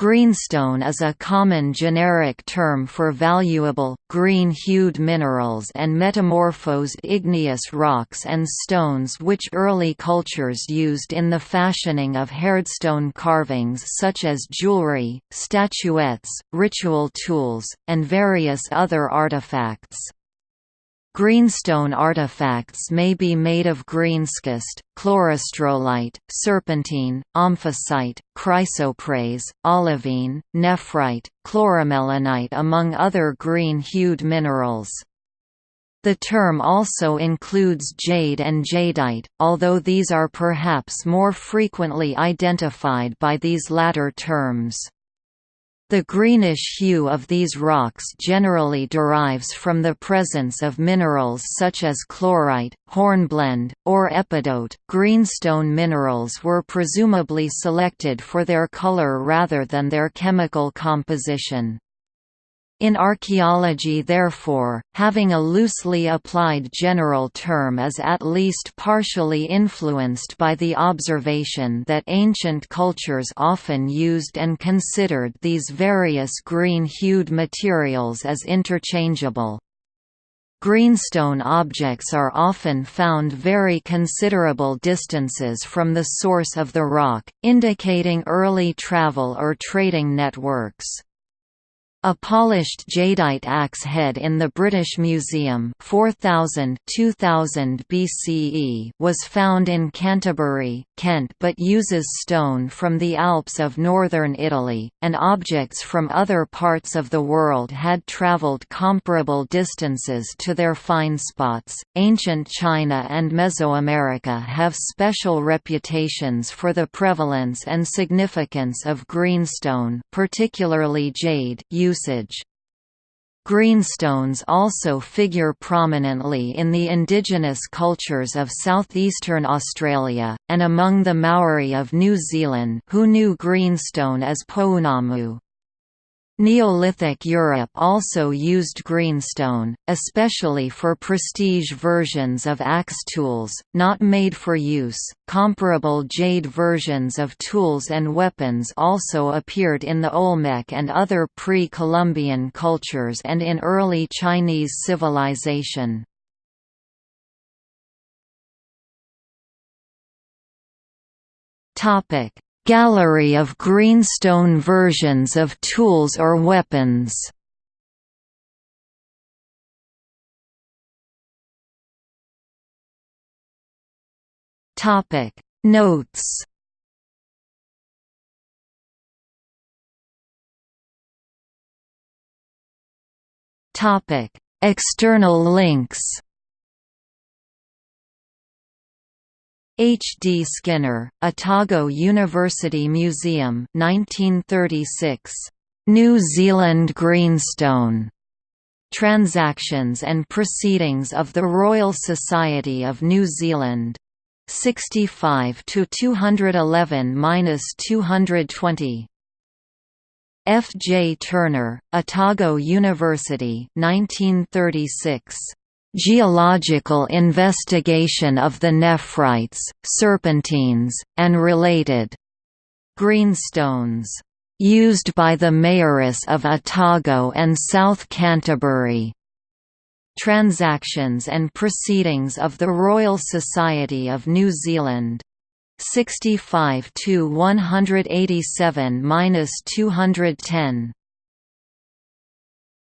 Greenstone is a common generic term for valuable, green-hued minerals and metamorphosed igneous rocks and stones which early cultures used in the fashioning of hardstone carvings such as jewelry, statuettes, ritual tools, and various other artifacts. Greenstone artifacts may be made of greenschist, chlorostrolite, serpentine, omphacite, chrysoprase, olivine, nephrite, chloromelanite among other green-hued minerals. The term also includes jade and jadeite, although these are perhaps more frequently identified by these latter terms. The greenish hue of these rocks generally derives from the presence of minerals such as chlorite, hornblende, or epidote. Greenstone minerals were presumably selected for their color rather than their chemical composition. In archaeology therefore, having a loosely applied general term is at least partially influenced by the observation that ancient cultures often used and considered these various green-hued materials as interchangeable. Greenstone objects are often found very considerable distances from the source of the rock, indicating early travel or trading networks. A polished jadeite axe head in the British Museum 4000 2000 BCE was found in Canterbury, Kent but uses stone from the Alps of northern Italy, and objects from other parts of the world had travelled comparable distances to their find spots. Ancient China and Mesoamerica have special reputations for the prevalence and significance of greenstone particularly jade usage. Greenstones also figure prominently in the indigenous cultures of southeastern Australia, and among the Maori of New Zealand who knew greenstone as pounamu. Neolithic Europe also used greenstone, especially for prestige versions of axe tools, not made for use. Comparable jade versions of tools and weapons also appeared in the Olmec and other pre Columbian cultures and in early Chinese civilization. Topic Gallery of greenstone versions of tools or weapons. Notes. External links H. D. Skinner, Otago University Museum 1936. New Zealand Greenstone. Transactions and Proceedings of the Royal Society of New Zealand. 65 to 211-220. F. J. Turner, Otago University 1936. Geological investigation of the nephrites, serpentines, and related greenstones used by the Maoris of Otago and South Canterbury. Transactions and Proceedings of the Royal Society of New Zealand. 65 to 187 210.